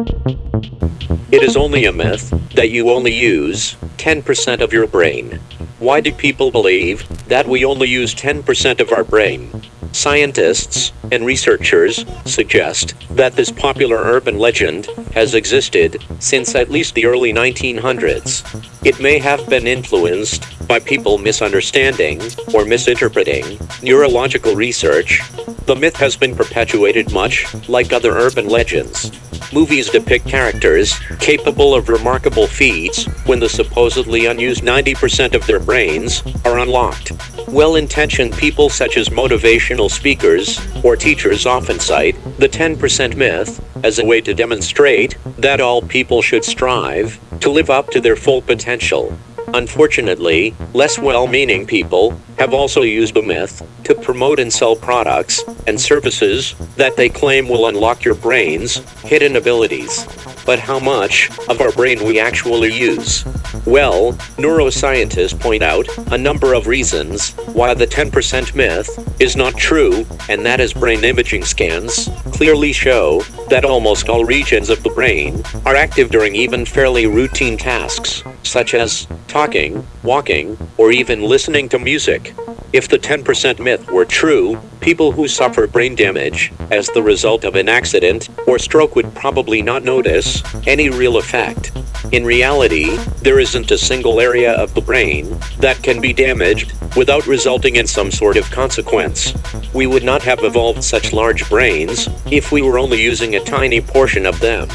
It is only a myth that you only use 10% of your brain. Why do people believe that we only use 10% of our brain? Scientists and researchers suggest that this popular urban legend has existed since at least the early 1900s. It may have been influenced by people misunderstanding or misinterpreting neurological research. The myth has been perpetuated much like other urban legends. Movies depict characters capable of remarkable feats when the supposedly unused 90% of their brains are unlocked. Well intentioned people, such as motivational speakers or teachers, often cite the 10% myth as a way to demonstrate that all people should strive to live up to their full potential. Unfortunately, less well meaning people have also used the myth to promote and sell products and services that they claim will unlock your brain's hidden abilities. But how much of our brain we actually use? Well, neuroscientists point out a number of reasons why the 10% myth is not true, and that is brain imaging scans clearly show that almost all regions of the brain are active during even fairly routine tasks, such as talking, walking, or even listening to music. If the 10% myth were true, people who suffer brain damage as the result of an accident or stroke would probably not notice any real effect. In reality, there isn't a single area of the brain that can be damaged without resulting in some sort of consequence. We would not have evolved such large brains if we were only using a tiny portion of them.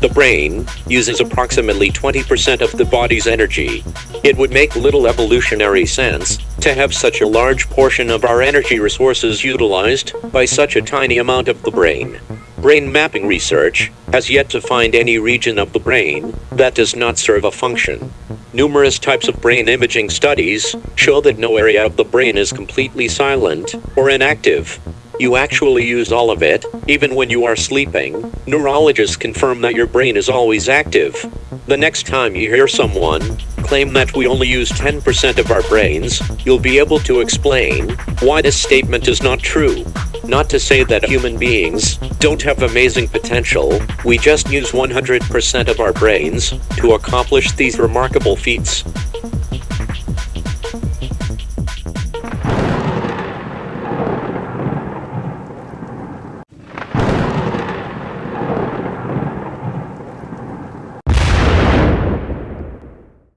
The brain uses approximately 20% of the body's energy. It would make little evolutionary sense to have such a large portion of our energy resources utilized by such a tiny amount of the brain. Brain mapping research has yet to find any region of the brain that does not serve a function. Numerous types of brain imaging studies show that no area of the brain is completely silent or inactive. You actually use all of it, even when you are sleeping. Neurologists confirm that your brain is always active. The next time you hear someone claim that we only use 10% of our brains, you'll be able to explain why this statement is not true. Not to say that human beings don't have amazing potential, we just use 100% of our brains to accomplish these remarkable feats.